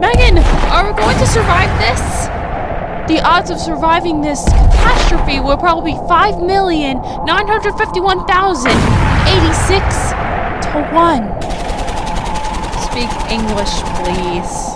Megan, are we going to survive this? The odds of surviving this catastrophe were probably 5,951,086 to 1. Speak English, please.